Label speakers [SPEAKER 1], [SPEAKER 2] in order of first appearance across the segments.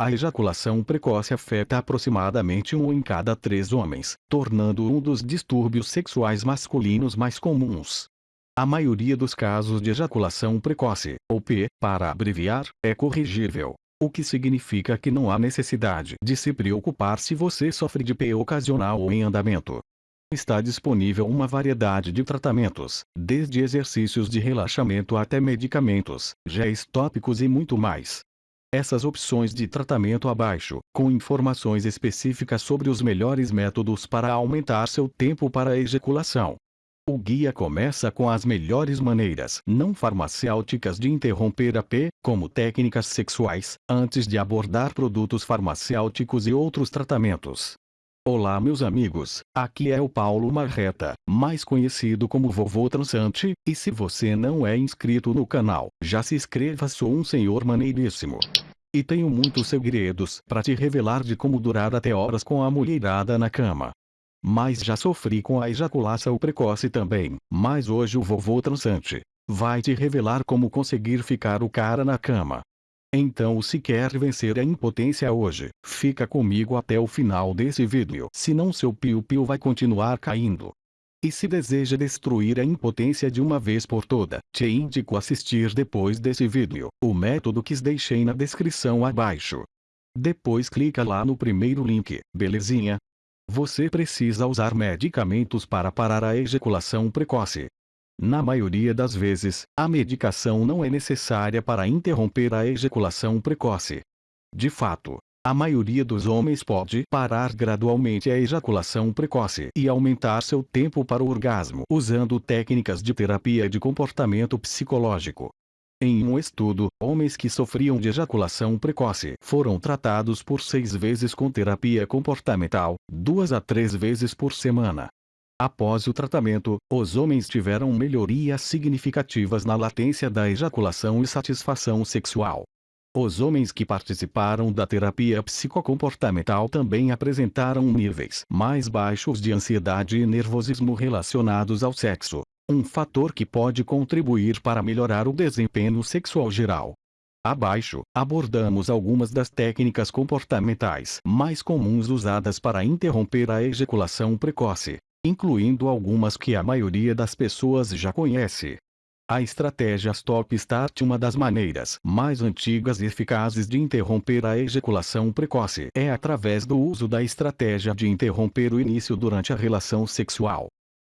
[SPEAKER 1] A ejaculação precoce afeta aproximadamente um em cada três homens, tornando um dos distúrbios sexuais masculinos mais comuns. A maioria dos casos de ejaculação precoce, ou P, para abreviar, é corrigível. O que significa que não há necessidade de se preocupar se você sofre de P ocasional ou em andamento. Está disponível uma variedade de tratamentos, desde exercícios de relaxamento até medicamentos, géis tópicos e muito mais. Essas opções de tratamento abaixo, com informações específicas sobre os melhores métodos para aumentar seu tempo para a ejaculação. O guia começa com as melhores maneiras não farmacêuticas de interromper a P, como técnicas sexuais, antes de abordar produtos farmacêuticos e outros tratamentos. Olá meus amigos, aqui é o Paulo Marreta, mais conhecido como Vovô Transante, e se você não é inscrito no canal, já se inscreva sou um senhor maneiríssimo. E tenho muitos segredos para te revelar de como durar até horas com a mulherada na cama. Mas já sofri com a ejaculação precoce também, mas hoje o Vovô Transante vai te revelar como conseguir ficar o cara na cama. Então se quer vencer a impotência hoje, fica comigo até o final desse vídeo. Senão seu piu-piu vai continuar caindo. E se deseja destruir a impotência de uma vez por toda, te indico assistir depois desse vídeo, o método que deixei na descrição abaixo. Depois clica lá no primeiro link, belezinha? Você precisa usar medicamentos para parar a ejaculação precoce. Na maioria das vezes, a medicação não é necessária para interromper a ejaculação precoce. De fato, a maioria dos homens pode parar gradualmente a ejaculação precoce e aumentar seu tempo para o orgasmo usando técnicas de terapia de comportamento psicológico. Em um estudo, homens que sofriam de ejaculação precoce foram tratados por seis vezes com terapia comportamental, duas a três vezes por semana. Após o tratamento, os homens tiveram melhorias significativas na latência da ejaculação e satisfação sexual. Os homens que participaram da terapia psicocomportamental também apresentaram níveis mais baixos de ansiedade e nervosismo relacionados ao sexo, um fator que pode contribuir para melhorar o desempenho sexual geral. Abaixo, abordamos algumas das técnicas comportamentais mais comuns usadas para interromper a ejaculação precoce incluindo algumas que a maioria das pessoas já conhece. A estratégia Stop Start uma das maneiras mais antigas e eficazes de interromper a ejaculação precoce é através do uso da estratégia de interromper o início durante a relação sexual.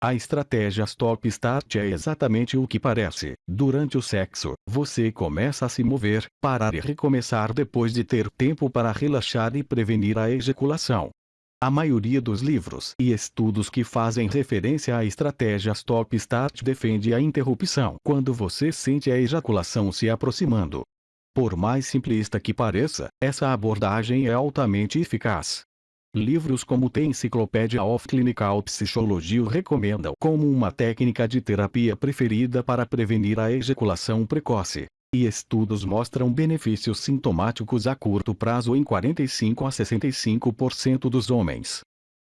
[SPEAKER 1] A estratégia Stop Start é exatamente o que parece. Durante o sexo, você começa a se mover, parar e recomeçar depois de ter tempo para relaxar e prevenir a ejaculação. A maioria dos livros e estudos que fazem referência à estratégia Stop Start defende a interrupção quando você sente a ejaculação se aproximando. Por mais simplista que pareça, essa abordagem é altamente eficaz. Livros como The Encyclopedia of Clinical Psychology recomendam como uma técnica de terapia preferida para prevenir a ejaculação precoce e estudos mostram benefícios sintomáticos a curto prazo em 45 a 65% dos homens.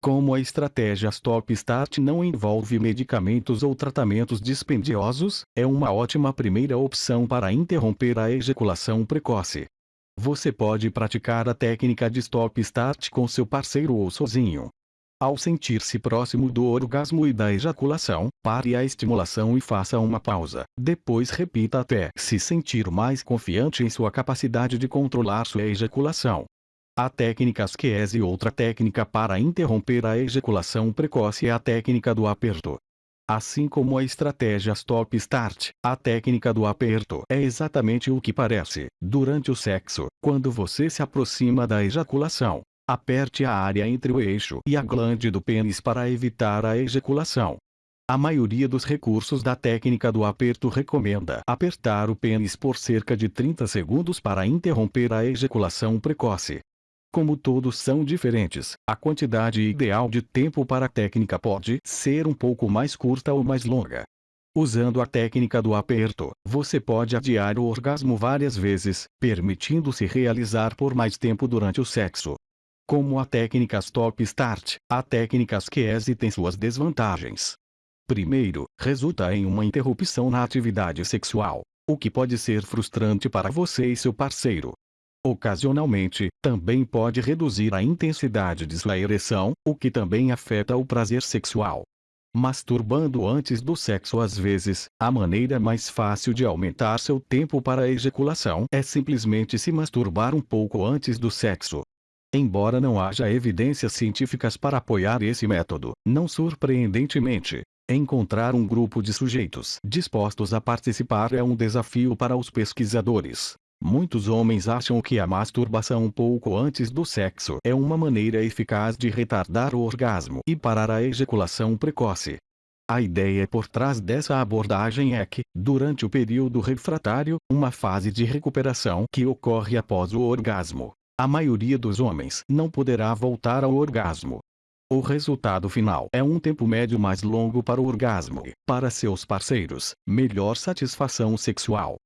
[SPEAKER 1] Como a estratégia Stop Start não envolve medicamentos ou tratamentos dispendiosos, é uma ótima primeira opção para interromper a ejaculação precoce. Você pode praticar a técnica de Stop Start com seu parceiro ou sozinho. Ao sentir-se próximo do orgasmo e da ejaculação, pare a estimulação e faça uma pausa. Depois repita até se sentir mais confiante em sua capacidade de controlar sua ejaculação. A técnica e outra técnica para interromper a ejaculação precoce é a técnica do aperto. Assim como a estratégia Stop Start, a técnica do aperto é exatamente o que parece. Durante o sexo, quando você se aproxima da ejaculação, Aperte a área entre o eixo e a glande do pênis para evitar a ejaculação. A maioria dos recursos da técnica do aperto recomenda apertar o pênis por cerca de 30 segundos para interromper a ejaculação precoce. Como todos são diferentes, a quantidade ideal de tempo para a técnica pode ser um pouco mais curta ou mais longa. Usando a técnica do aperto, você pode adiar o orgasmo várias vezes, permitindo-se realizar por mais tempo durante o sexo. Como a técnica Stop Start, a técnica Asquese tem suas desvantagens. Primeiro, resulta em uma interrupção na atividade sexual, o que pode ser frustrante para você e seu parceiro. Ocasionalmente, também pode reduzir a intensidade de sua ereção, o que também afeta o prazer sexual. Masturbando antes do sexo às vezes, a maneira mais fácil de aumentar seu tempo para a ejaculação é simplesmente se masturbar um pouco antes do sexo. Embora não haja evidências científicas para apoiar esse método, não surpreendentemente, encontrar um grupo de sujeitos dispostos a participar é um desafio para os pesquisadores. Muitos homens acham que a masturbação pouco antes do sexo é uma maneira eficaz de retardar o orgasmo e parar a ejaculação precoce. A ideia por trás dessa abordagem é que, durante o período refratário, uma fase de recuperação que ocorre após o orgasmo, a maioria dos homens não poderá voltar ao orgasmo. O resultado final é um tempo médio mais longo para o orgasmo e, para seus parceiros, melhor satisfação sexual.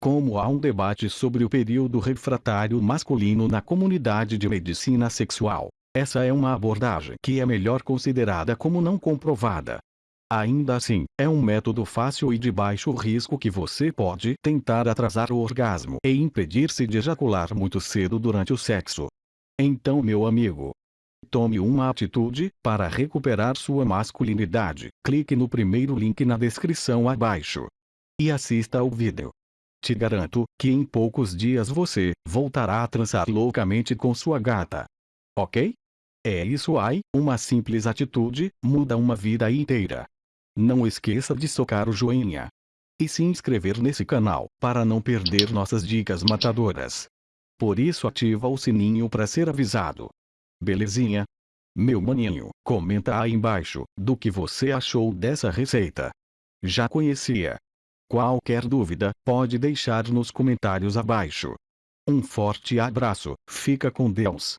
[SPEAKER 1] Como há um debate sobre o período refratário masculino na comunidade de medicina sexual, essa é uma abordagem que é melhor considerada como não comprovada. Ainda assim, é um método fácil e de baixo risco que você pode tentar atrasar o orgasmo e impedir-se de ejacular muito cedo durante o sexo. Então, meu amigo, tome uma atitude para recuperar sua masculinidade. Clique no primeiro link na descrição abaixo e assista ao vídeo. Te garanto que em poucos dias você voltará a transar loucamente com sua gata. Ok? É isso aí, uma simples atitude muda uma vida inteira. Não esqueça de socar o joinha e se inscrever nesse canal para não perder nossas dicas matadoras. Por isso ativa o sininho para ser avisado. Belezinha? Meu maninho, comenta aí embaixo do que você achou dessa receita. Já conhecia? Qualquer dúvida, pode deixar nos comentários abaixo. Um forte abraço, fica com Deus.